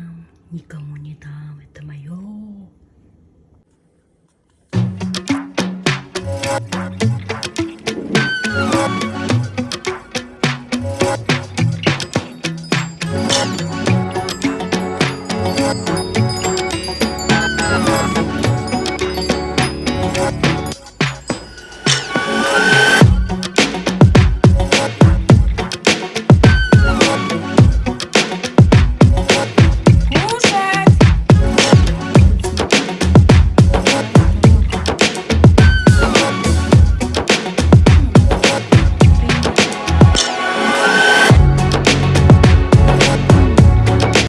그냥 니가 뭐니다 왜따마요